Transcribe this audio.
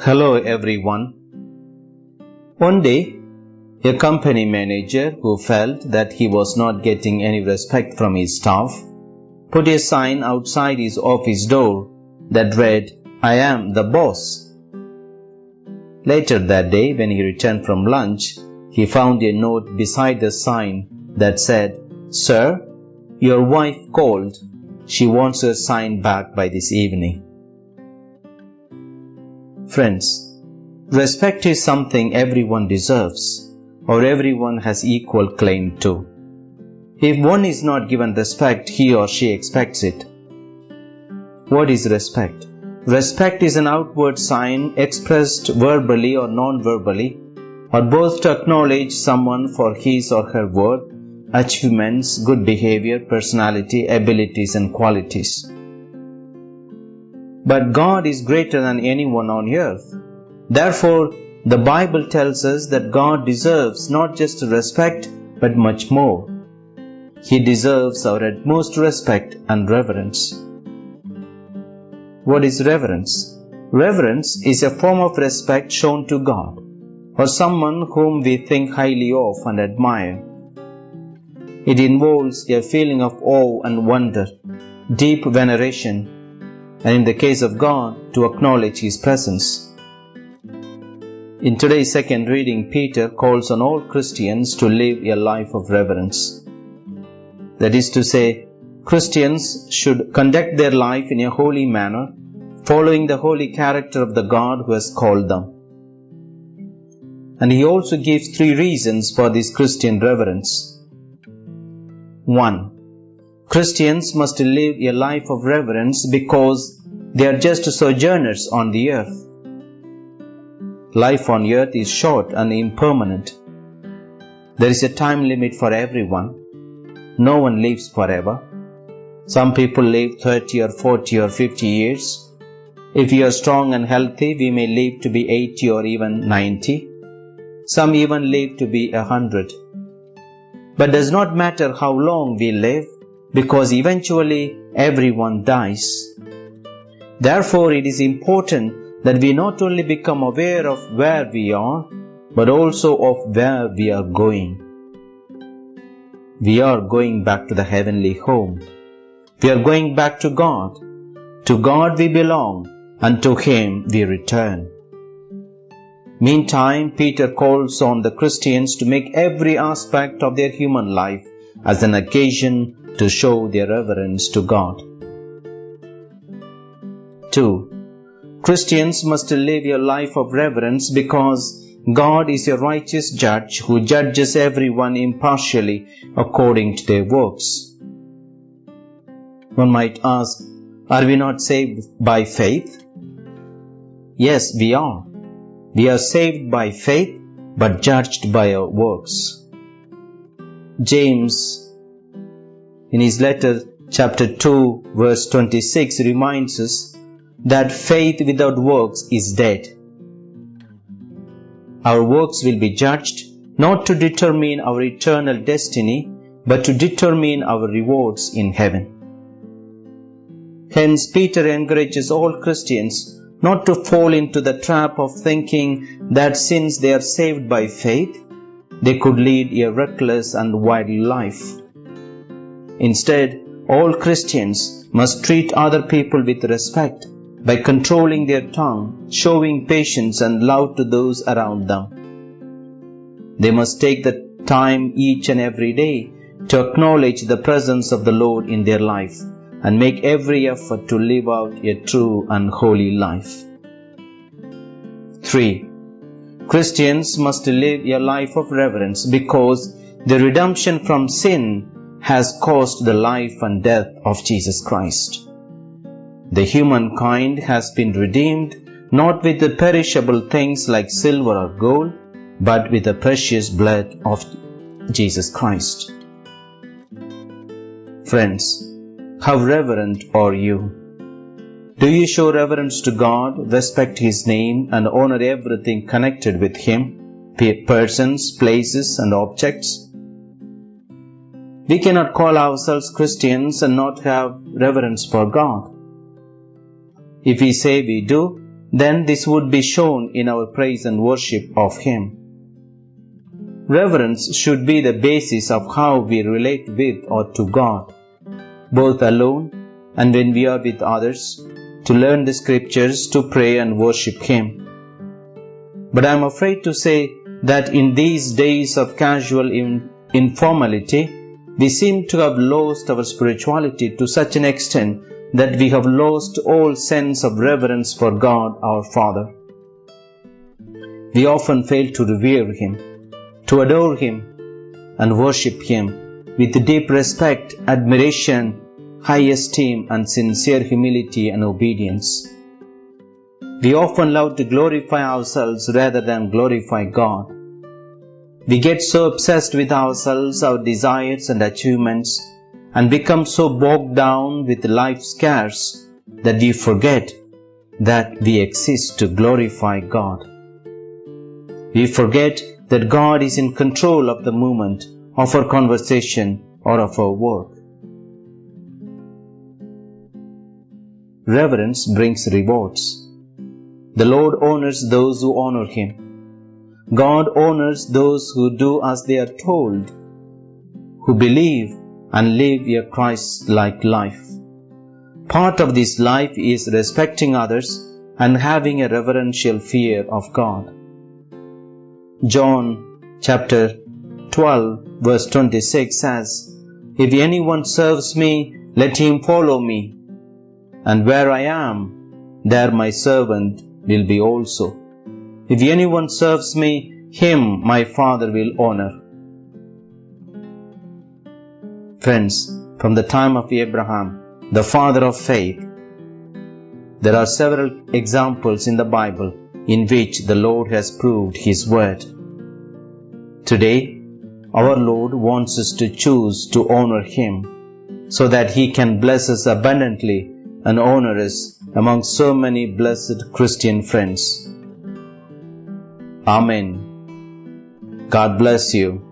Hello everyone. One day, a company manager who felt that he was not getting any respect from his staff put a sign outside his office door that read, I am the boss. Later that day, when he returned from lunch, he found a note beside the sign that said, Sir, your wife called. She wants her sign back by this evening. Friends, respect is something everyone deserves or everyone has equal claim to. If one is not given respect, he or she expects it. What is respect? Respect is an outward sign expressed verbally or non-verbally, or both to acknowledge someone for his or her worth, achievements, good behavior, personality, abilities, and qualities. But God is greater than anyone on earth. Therefore, the Bible tells us that God deserves not just respect, but much more. He deserves our utmost respect and reverence. What is reverence? Reverence is a form of respect shown to God or someone whom we think highly of and admire. It involves a feeling of awe and wonder, deep veneration, and in the case of God, to acknowledge His presence. In today's second reading, Peter calls on all Christians to live a life of reverence. That is to say, Christians should conduct their life in a holy manner, following the holy character of the God who has called them. And he also gives three reasons for this Christian reverence. 1. Christians must live a life of reverence because they are just sojourners on the earth. Life on earth is short and impermanent. There is a time limit for everyone. No one lives forever. Some people live 30 or 40 or 50 years. If we are strong and healthy, we may live to be 80 or even 90. Some even live to be 100. But does not matter how long we live because eventually everyone dies. Therefore, it is important that we not only become aware of where we are, but also of where we are going. We are going back to the heavenly home. We are going back to God. To God we belong, and to Him we return. Meantime, Peter calls on the Christians to make every aspect of their human life as an occasion to show their reverence to God. 2. Christians must live a life of reverence because God is a righteous judge who judges everyone impartially according to their works. One might ask, are we not saved by faith? Yes, we are. We are saved by faith but judged by our works. James, in his letter, chapter 2, verse 26, reminds us that faith without works is dead. Our works will be judged not to determine our eternal destiny, but to determine our rewards in heaven. Hence, Peter encourages all Christians not to fall into the trap of thinking that since they are saved by faith, they could lead a reckless and wild life. Instead, all Christians must treat other people with respect by controlling their tongue, showing patience and love to those around them. They must take the time each and every day to acknowledge the presence of the Lord in their life and make every effort to live out a true and holy life. 3. Christians must live a life of reverence because the redemption from sin has caused the life and death of Jesus Christ. The humankind has been redeemed not with the perishable things like silver or gold, but with the precious blood of Jesus Christ. Friends, how reverent are you? Do you show reverence to God, respect His name, and honor everything connected with Him, persons, places, and objects? We cannot call ourselves Christians and not have reverence for God. If we say we do, then this would be shown in our praise and worship of Him. Reverence should be the basis of how we relate with or to God, both alone and when we are with others, to learn the scriptures, to pray and worship Him. But I am afraid to say that in these days of casual in- informality, we seem to have lost our spirituality to such an extent that we have lost all sense of reverence for God our Father. We often fail to revere Him, to adore Him, and worship Him with deep respect, admiration, high esteem, and sincere humility and obedience. We often love to glorify ourselves rather than glorify God. We get so obsessed with ourselves, our desires, and achievements and become so bogged down with life's cares that we forget that we exist to glorify God. We forget that God is in control of the movement, of our conversation or of our work. Reverence brings rewards. The Lord honors those who honor Him. God honors those who do as they are told, who believe and live a Christ like life. Part of this life is respecting others and having a reverential fear of God. John chapter 12 verse 26 says, If anyone serves me, let him follow me, and where I am, there my servant will be also. If anyone serves me, him my Father will honor. Friends, from the time of Abraham, the father of faith, there are several examples in the Bible in which the Lord has proved His word. Today, our Lord wants us to choose to honor Him so that He can bless us abundantly and honor us among so many blessed Christian friends. Amen. God bless you.